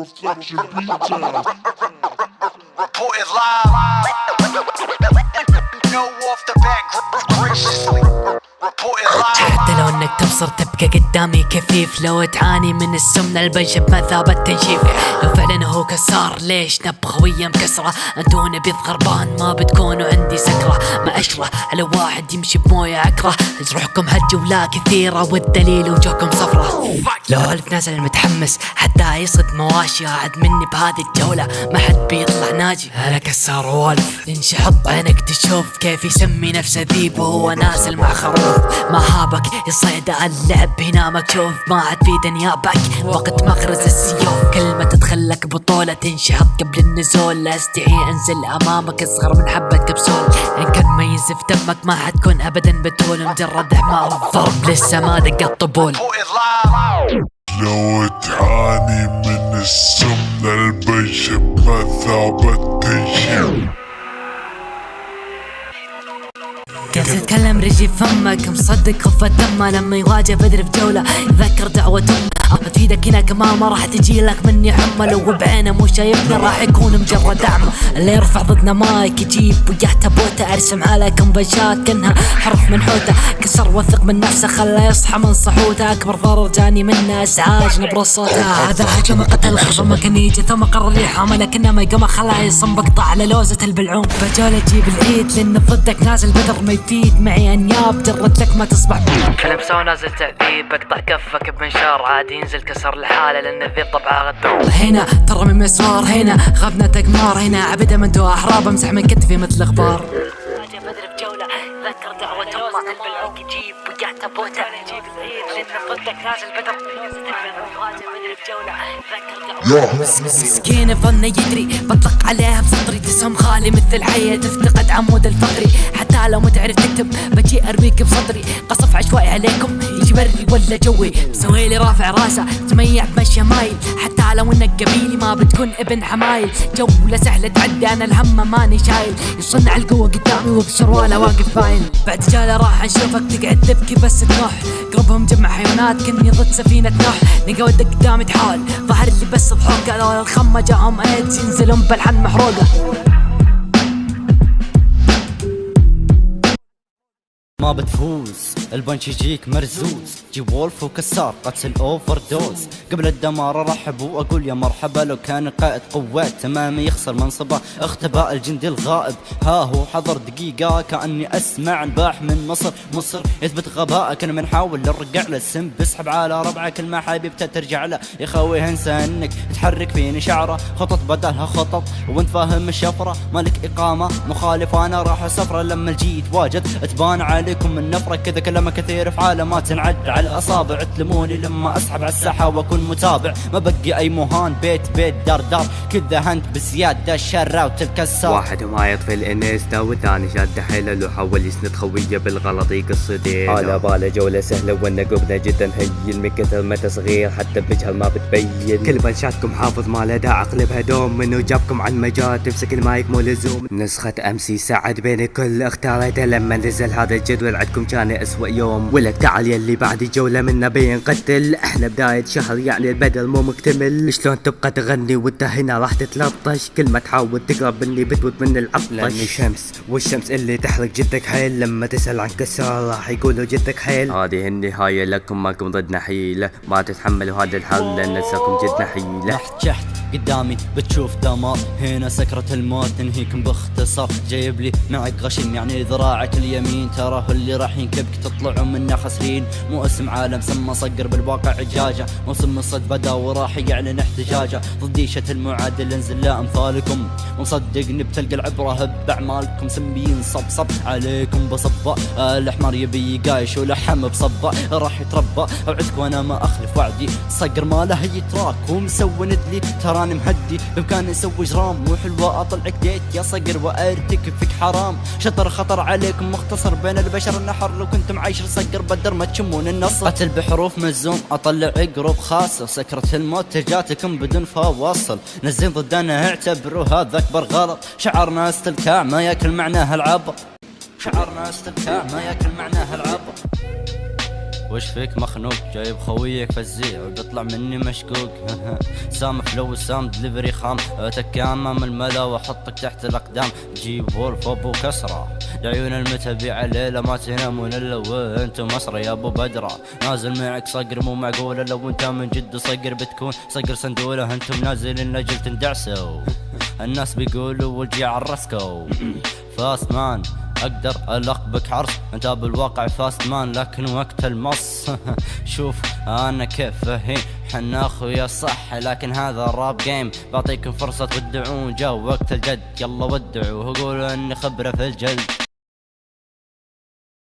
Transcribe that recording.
Beatdown. Reported live. No off the back graciously. Reported live. حتى لو انك تبصر تبقى قدامي كفيف لو تعاني من السمنة البنشة بمثابة تنشيف لو فعلا هو كسار ليش نبغى ويا مكسرة أنتو نبيض غربان ما بتكونوا عندي سكرة ما على واحد يمشي بموية عكرة روحكم هالجولة كثيرة. والدليل وجوهكم صفرة. لو الف نازل متحمس. حتى يصد مواشي. قاعد مني بهذه الجولة. ما حد بيطلع ناجي. أنا كسار والف تنشحط عينك تشوف كيف يسمي نفسه ذيب. وهو نازل مع خروف. ما هابك. يصيد اللعب. هنا مكشوف. ما عاد في دنيابك وقت مغرز السيوف. كلمة تدخلك بطولة تنشحط قبل النزول. لا أستحي أنزل أمامك. أصغر من حبة كبسول. إن كان ما ينزف دمك ما حتكون ابدا بتول مجرد حمار ضرب لسه ما دق الطبول. لو تعاني من السمنة البنشة بمثابة تتكلم رجي فمك مصدق خفة دمه لما يواجه بدر في جولة يذكر دعوة أمه بتفيدك هنا كمان ما راح تجي لك مني حمى لو بعينه مو شايفني راح يكون مجرد دعم. اللي يرفع ضدنا مايك يجيب وياه تابوته أرسم عليكم بنشات كأنها حرف منحوته كسر وثق من نفسه خلى يصحى من صحوته. أكبر ضرر جاني منه إزعاج نبر صوته. هذا هجم قتل خرب مكانيجه ثم قرر يحامى لكنه ما يقوم خلاه يصم بقطع. على لوزة البلعوم فجولة جيب العيد. لأن ضدك نازل بدر ما يفيد. معي أنياب جرد لك ما تصبح. كلبسه ونازل تعذيب أقطع كفك بمنشار عادي ينزل كسر الحاله لأن الذيب طبعه غدار هنا ترى من مسوار هنا غبنة تقمار هنا عبده من دوا أحراب أمسح من كتفي مثل غبار. العيد لأن ضدك نازل بدر جولة ذكر دعوة مسكين ظن يدري بطلق عليها بسطري تسهم خالي مثل حية تفتقد عمود الفقري. حتى لو ما تعرف تكتب بجي أرميك بصدري. قصف عشوائي عليكم. يجي بري ولا جوي. مسوي لي رافع راسه. تميع بمشي مايل. حتى لو انك قبيلي ما بتكون ابن حمايل. جولة سهلة تعدي أنا الهم ماني شايل. يصنع القوة قدامي وبشروالة واقف باين بعد جالة راح نشوفك تقعد تبكي بس تنوح. قربهم جمع حيوانات كني ضد سفينة نوح. نقا ودك قدامي تحول ظهر لي بس ضحوك الخمة جاهم ايدز ينزلون بلحن محروقة. ما بتفوز. البنش يجيك مرزوز. جي وولف وكسار قتل اوفر دوز قبل الدمار ارحب وأقول يا مرحبا لو كان قائد قوات تمامي يخسر منصبه. اختباء الجندي الغائب. ها هو حضر دقيقة كأني أسمع الباح من مصر. مصر يثبت غبائك أنا بنحاول نرجع له. السم بسحب على ربعك الما حبيبته ترجع له. يا خوي انسى إنك تحرك فيني شعره. خطط بدلها خطط وانت فاهم الشفرة. مالك إقامة مخالف وأنا راح سفرة لما الجيت واجد تبان عليكم النفرة كذا كلام كثير في عالم ما تنعد على الأصابع. تلموني لما أسحب على الساحة وأكون متابع. ما بقي أي مهان بيت بيت دار دار. كذا هنت بزيادة الشرة وتلك واحد ما يطفي الانستا والثاني شاد حيله. لو حاول يسند خوية بالغلط يقص على باله جولة سهلة ونقبنا جدا. هين من كثر ما تصغير حتى بجهل ما بتبين. كل بنشاتكم حافظ ما له داعي. اقلبها دوم منو جابكم عن مجال. تمسك المايك مو لزوم. نسخة امسي سعد بين الكل اختارته لما نزل هذا الجدول عندكم كان أسوأ يوم. ولك تعال يلي بعد جولة منا بينقتل إحنا بداية شهر يعني البدل مو مكتمل. شلون تبقى تغني وانت هنا راح تتلطش؟ كل ما تحاول تقرب مني بتموت من العطش لأني شمس والشمس اللي تحرق جدك حيل لما تسأل عن كسار راح يقولوا جدك حيل هذه النهاية لكم ماكم ضدنا حيلة. ما تتحملوا هذا الحل لأن نساكم جدنا شحت. قدامي بتشوف دمار هنا سكرة الموت تنهيكم باختصار. جايب لي معك غشيم يعني ذراعك اليمين. ترى هو اللي راح ينكبك تطلعوا منا خاسرين مو اسم عالم سمى صقر بالواقع عجاجة. موسم الصد بدا وراح يعلن احتجاجة. ضديشة المعادل انزل لا أمثالكم. ومصدقني بتلقى العبرة باعمالكم سميين صب صب عليكم بصبة. الحمار يبي قايش ولحم بصبة. راح يتربى أوعدك وأنا ما أخلف وعدي. صقر ما له يتراك ومسوي ندلي. تراني مهدي بامكاني أسوي جرام وحلوة أطلعك ديت يا صقر وارتكب حرام. شطر خطر عليكم مختصر بين البشر النحر لو كنتم عايشر صقر بدر ما تشمون النصر. قتل بحروف مزوم أطلع عقرب خاصة. سكرة الموت جاتكم بدون فواصل. نزين ضدنا اعتبروا هذا أكبر غلط. شعرنا استلكاع ما ياكل معناها العبط شعرنا استلكاع ما ياكل معناها العبط وش فيك مخنوق؟ جايب خويك فزيع وبيطلع مني مشكوك. سام فلو سام دليفري خام. اتك أمام الملا وأحطك تحت الأقدام. جيب وولف أبو كسرة. لعيون المتابعة الليلة ما تنامون الا وأنتم مصر يا أبو بدرة. نازل معك صقر مو معقولة لو أنت من جد صقر بتكون. صقر سندولة أنتم نازلين لاجل تندعسوا الناس بيقولوا والجي عرسكو فاست مان. أقدر القبك عرس أنت بالواقع فاست مان لكن وقت المص. شوف أنا كيف فهيم حنا أخويا صح لكن هذا الراب جيم بعطيكم فرصة تودعون جو وقت الجد. يلا ودعوا قولوا إني خبرة في الجلد.